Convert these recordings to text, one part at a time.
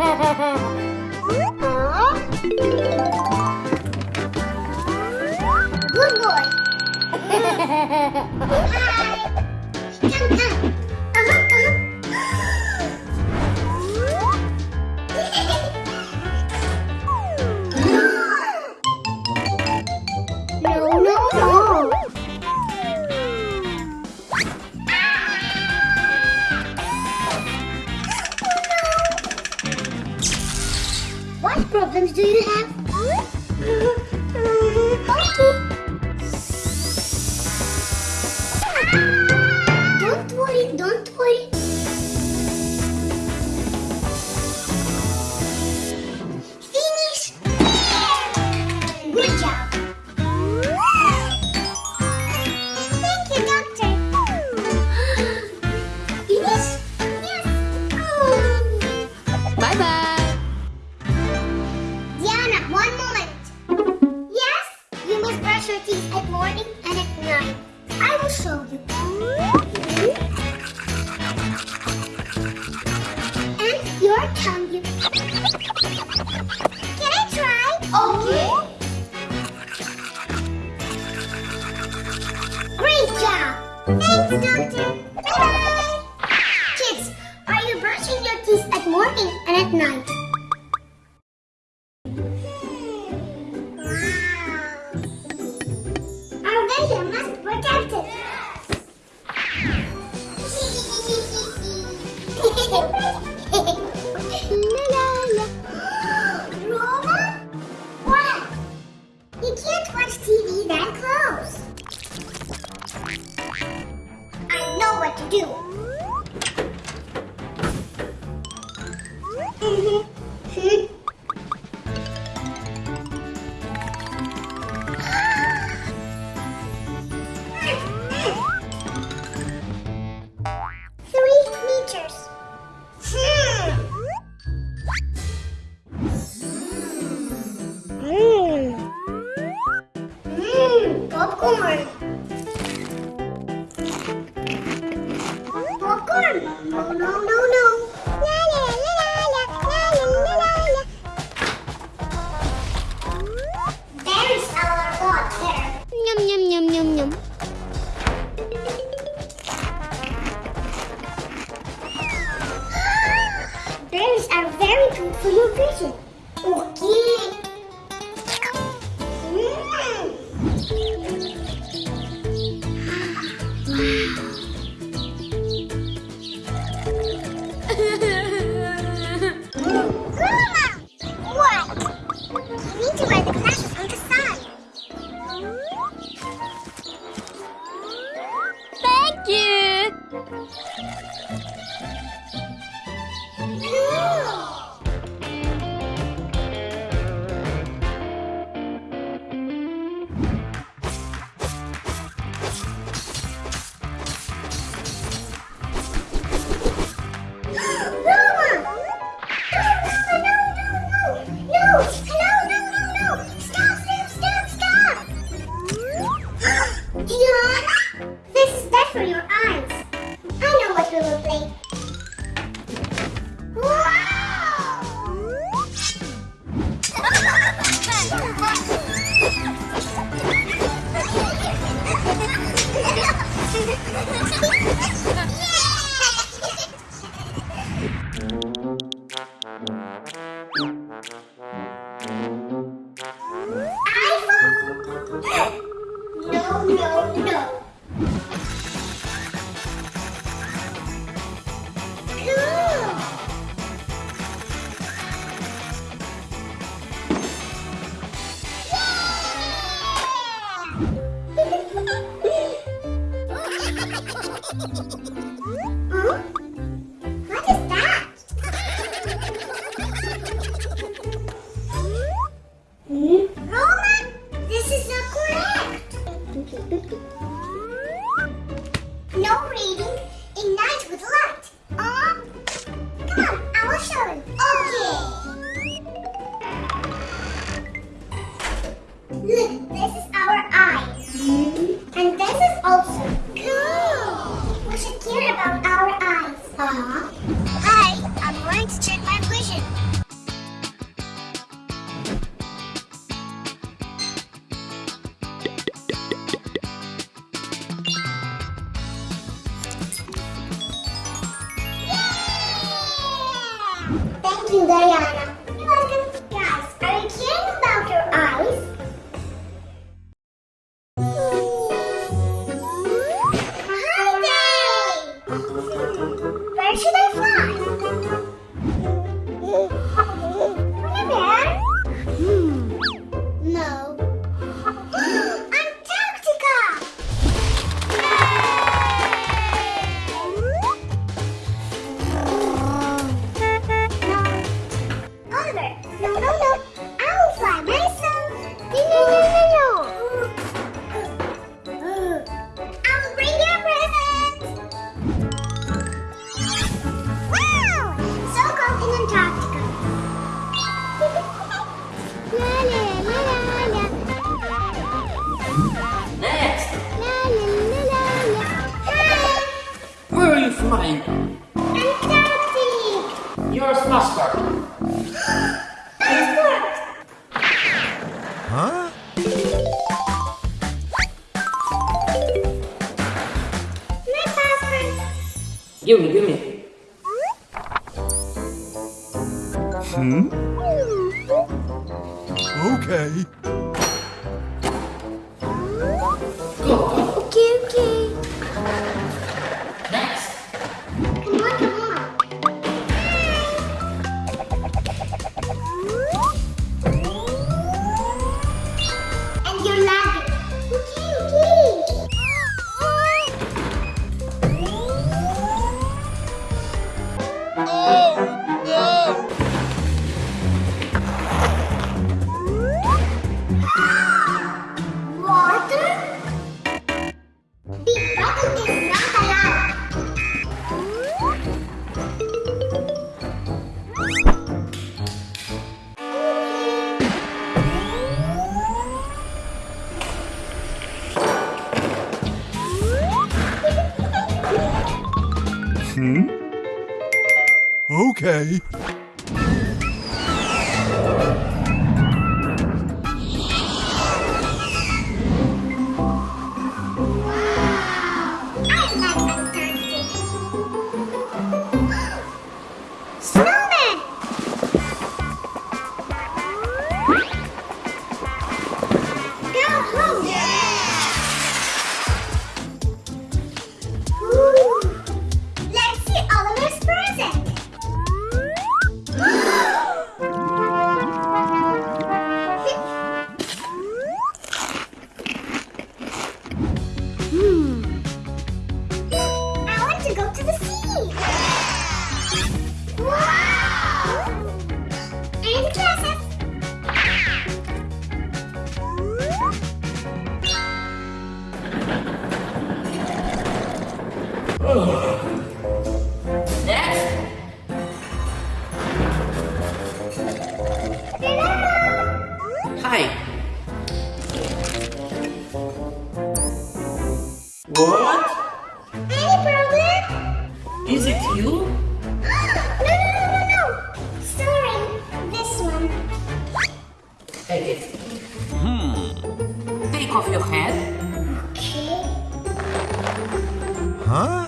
Good boy. popcorn. Popcorn. No, no, no. Thank you. Okay. Give me. Hmm? Okay. Take it. Hmm. Take off your head. Okay. Huh?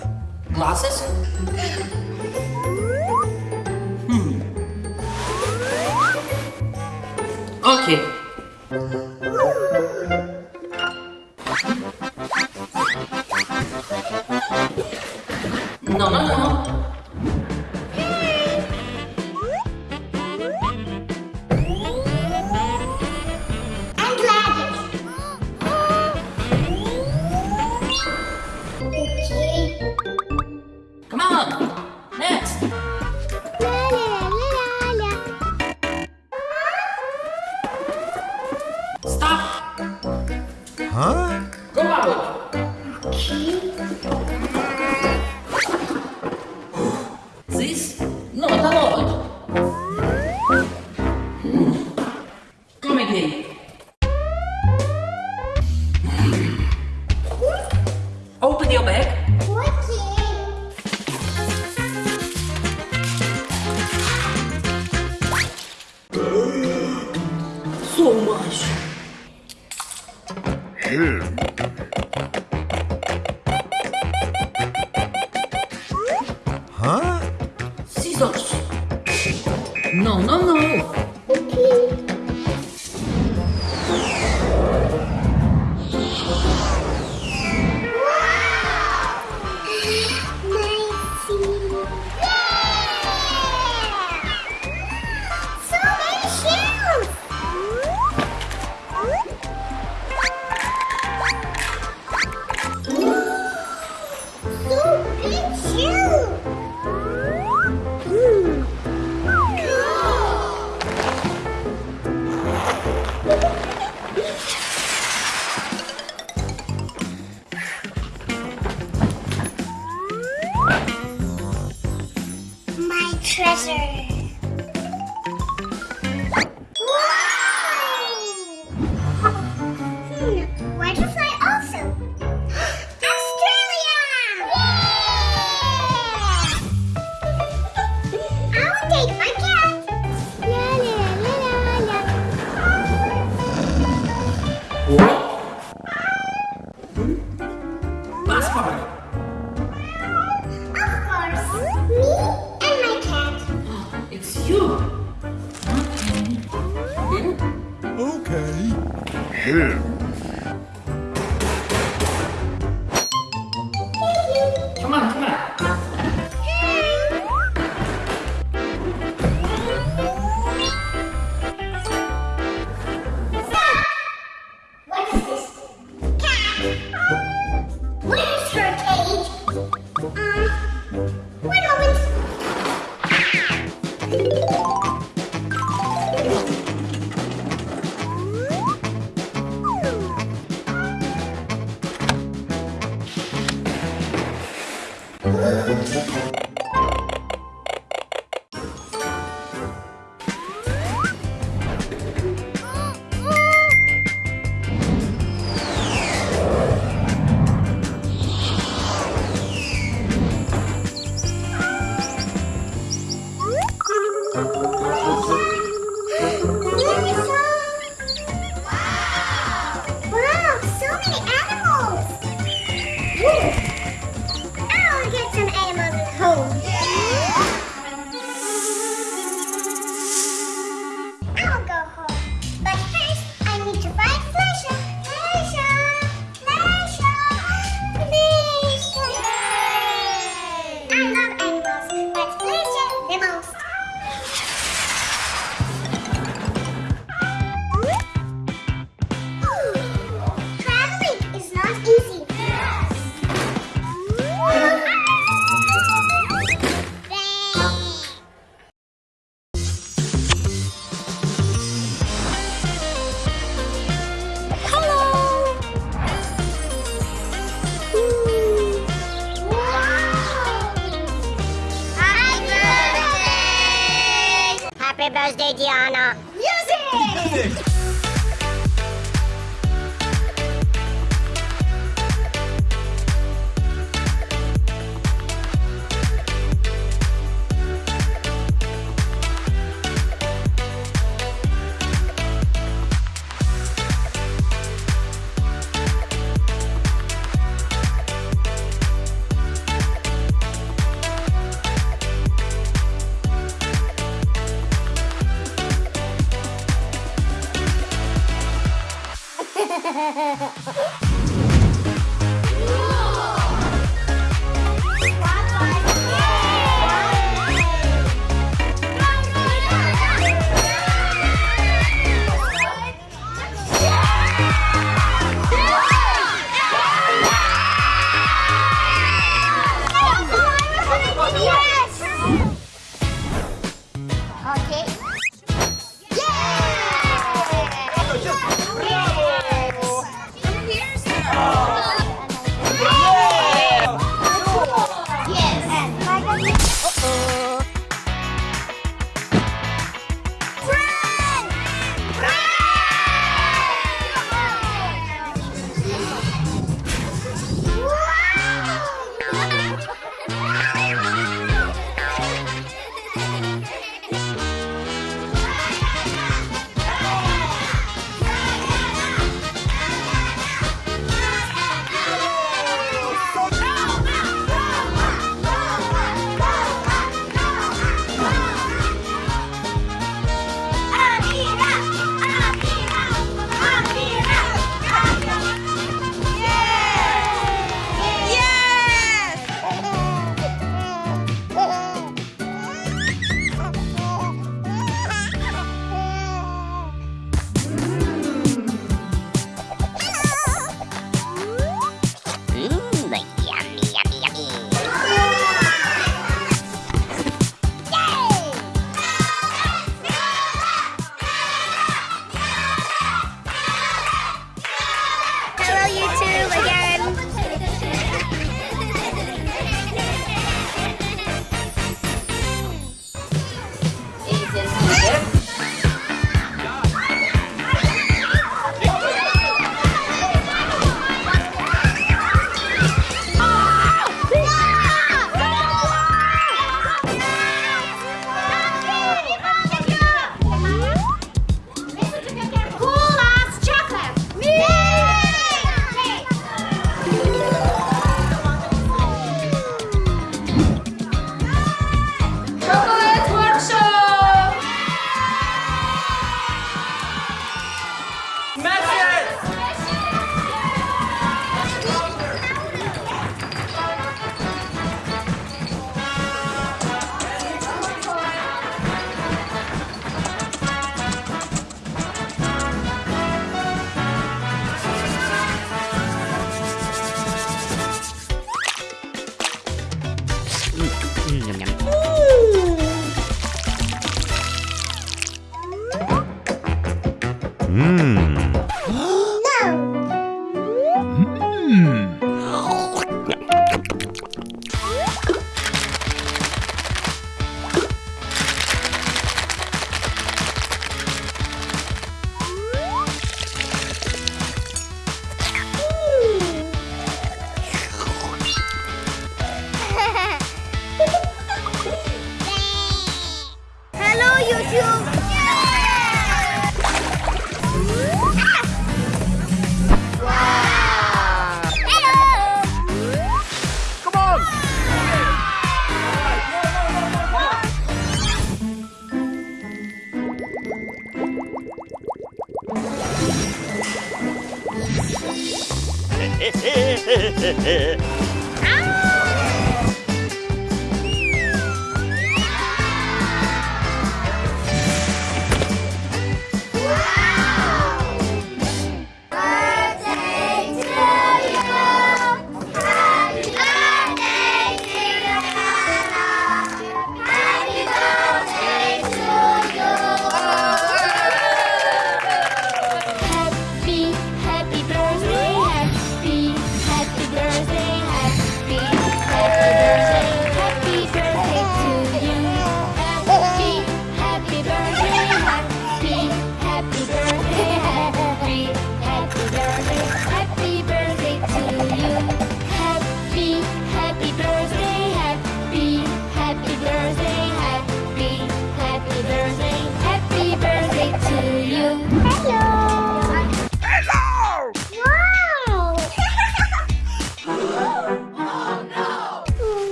Glasses. 어? 꼬마로 기